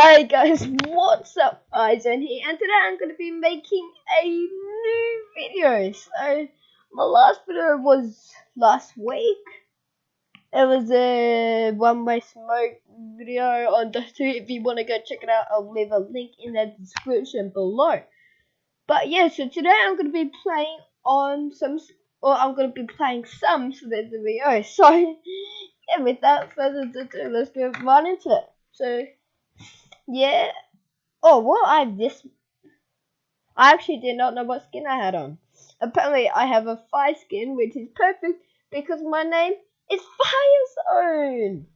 Hey guys, what's up? Eisen here, and today I'm going to be making a new video. So, my last video was last week. It was a one-way smoke video on the two. If you want to go check it out, I'll leave a link in the description below. But yeah, so today I'm going to be playing on some, or I'm going to be playing some so there's a video. So, yeah, without further ado, let's go right into it. So, yeah. Oh, well, I have this. I actually did not know what skin I had on. Apparently, I have a fire skin, which is perfect because my name is Fire Zone.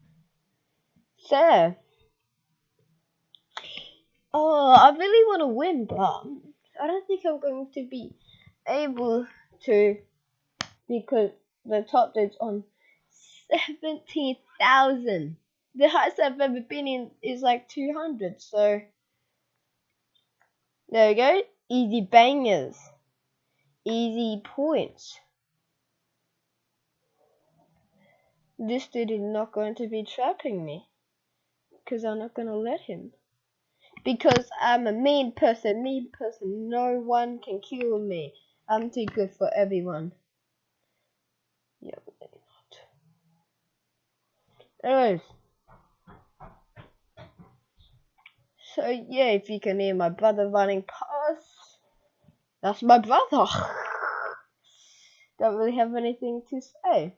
So, oh, I really want to win, but I don't think I'm going to be able to because the top is on seventeen thousand the highest I've ever been in is like 200. So there we go. Easy bangers. Easy points. This dude is not going to be trapping me. Because I'm not going to let him. Because I'm a mean person. Mean person. No one can kill me. I'm too good for everyone. Yeah, maybe not. Anyways. So yeah, if you can hear my brother running past, that's my brother. Don't really have anything to say.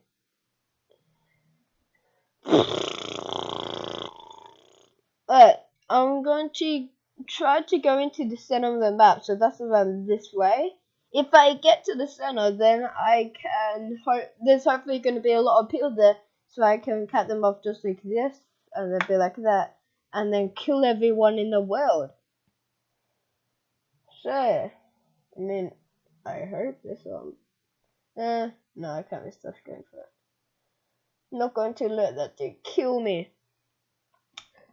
But I'm going to try to go into the center of the map, so that's around this way. If I get to the center, then I can hope there's hopefully going to be a lot of people there, so I can cut them off just like this, and they'll be like that and then kill everyone in the world. So, I mean, I hope this one. Uh, no, I can't be stuff going for it. I'm not going to let that dude kill me.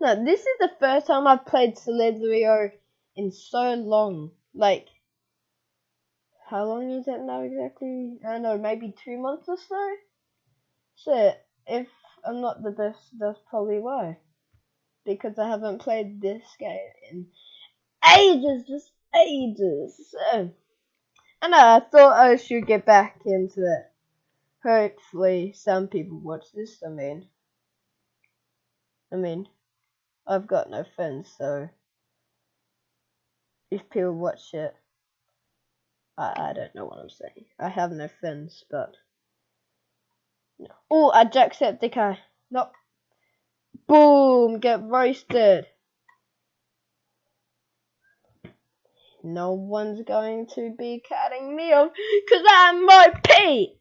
Now, this is the first time I've played Slither.io in so long. Like, how long is it now exactly? I don't know, maybe two months or so? So, if I'm not the best, that's probably why because I haven't played this game in ages, just ages. So, I know, I thought I should get back into it. Hopefully, some people watch this. I mean, I mean, I've got no friends, so if people watch it, I, I don't know what I'm saying. I have no friends, but. No. Oh, a Jacksepticeye. Nope. Boom! Get roasted. No one's going to be cutting me off because I'm my Pete.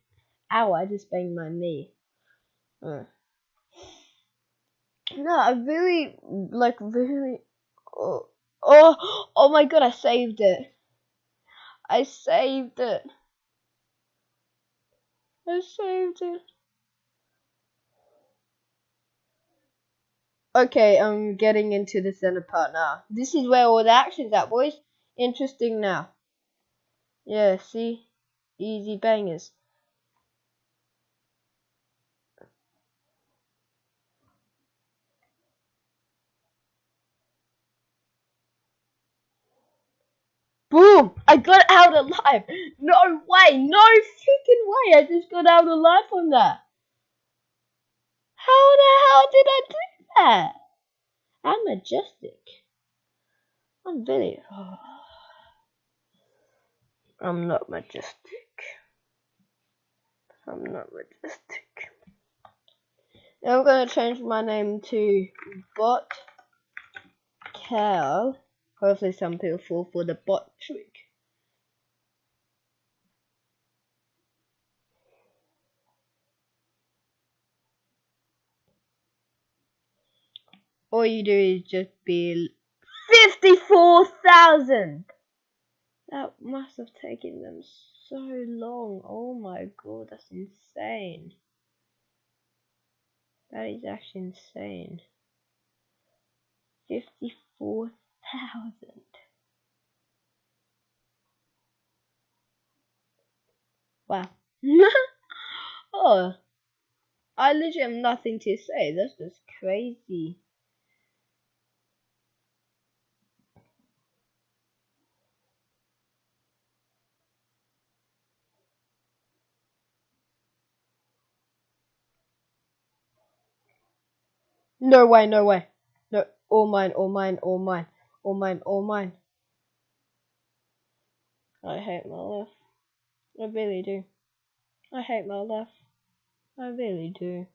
Ow, I just banged my knee. Uh. No, I really, like, really. Oh, oh, oh my god, I saved it. I saved it. I saved it. Okay, I'm getting into the center part now. This is where all the action's at, boys. Interesting now. Yeah, see? Easy bangers. Boom! I got out alive! No way! No freaking way! I just got out alive from that! How the hell did I do I'm majestic. I'm very. Oh. I'm not majestic. I'm not majestic. Now I'm gonna change my name to Bot Cal. Hopefully, some people fall for the bot trick. All you do is just be 54,000! That must have taken them so long. Oh my god, that's insane. That is actually insane. 54,000. Wow. oh. I literally have nothing to say. That's just crazy. No way, no way. No, all mine, all mine, all mine, all mine, all mine. I hate my life. I really do. I hate my life. I really do.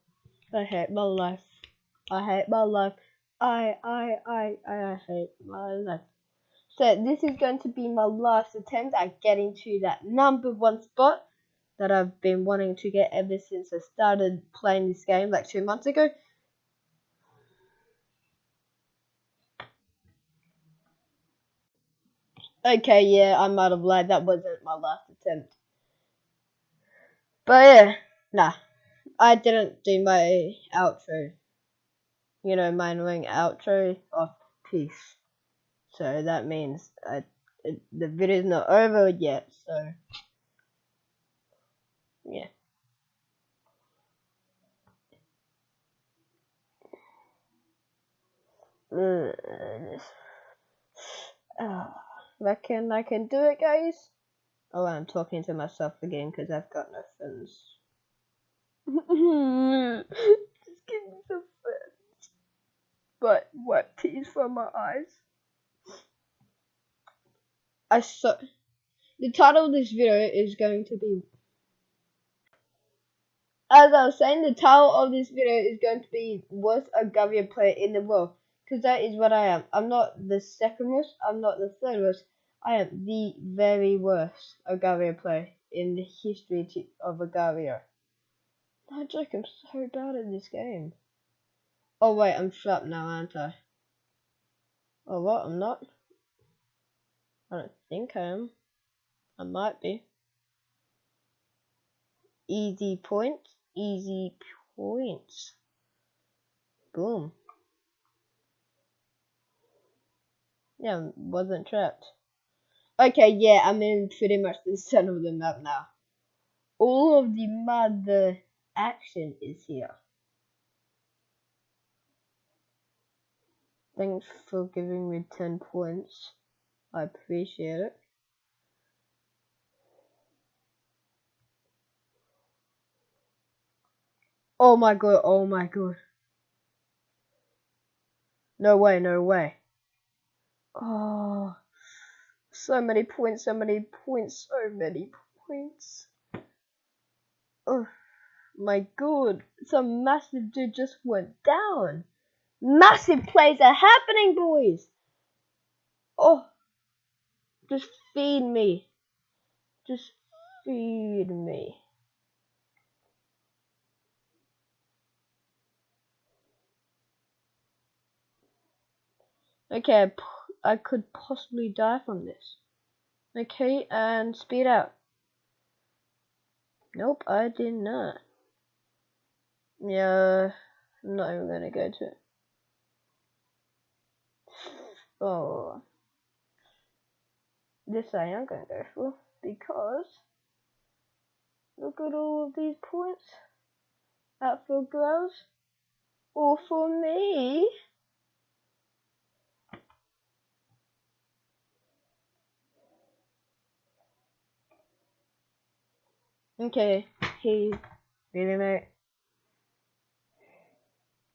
I hate my life. I hate my life. I, I, I, I hate my life. So this is going to be my last attempt at getting to that number one spot that I've been wanting to get ever since I started playing this game like two months ago. Okay, yeah, I might have lied. That wasn't my last attempt. But yeah, nah. I didn't do my outro. You know, my annoying outro of peace. So that means I, it, the video's not over yet, so yeah. Uh, reckon I can do it, guys. Oh, I'm talking to myself again because I've got no friends. Just give me some friends. But what tears from my eyes? I saw. The title of this video is going to be. As I was saying, the title of this video is going to be Worst Agar.io player in the world. Because that is what I am. I'm not the second worst, I'm not the third worst. I am the very worst Agar.io player in the history of Agar.io. No joke, I'm so bad at this game. Oh wait, I'm trapped now, aren't I? Oh what, I'm not? I don't think I am. I might be. Easy points, easy points. Boom. Yeah, wasn't trapped. Okay, yeah, I'm in pretty much the center of the map now. All of the mother action is here. Thanks for giving me 10 points. I appreciate it. Oh my god, oh my god. No way, no way. Oh, so many points, so many points, so many points. Oh my god, some massive dude just went down. Massive plays are happening, boys. Oh, just feed me. Just feed me. Okay, I could possibly die from this. Okay, and speed out. Nope, I did not. Yeah, I'm not even gonna go to it. Oh. This I am gonna go for because look at all of these points out for girls or for me. Okay, he really mate.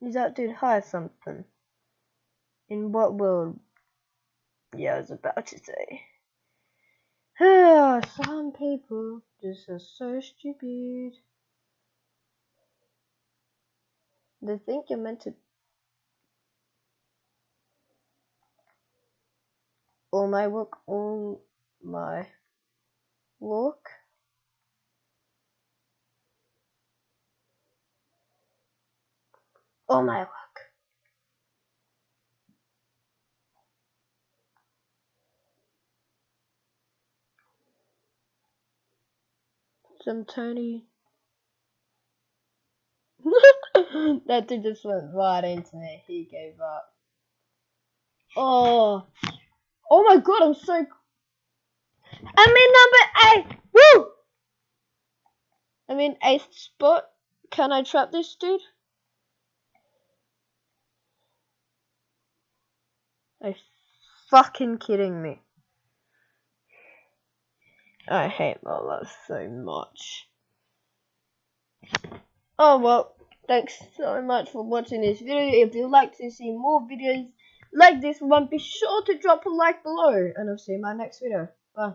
Is that dude hide something? In what world? Yeah, I was about to say. Some people just are so stupid. They think you're meant to. All my work, all my work. All my work. some Tony. that dude just went right into me. He gave up. Oh, oh my god! I'm so. I'm in number eight. Woo! I'm in eighth spot. Can I trap this dude? Are fucking kidding me? I hate life so much. Oh well, Thanks so much for watching this video. If you'd like to see more videos like this one, be sure to drop a like below. And I'll see you in my next video. Bye.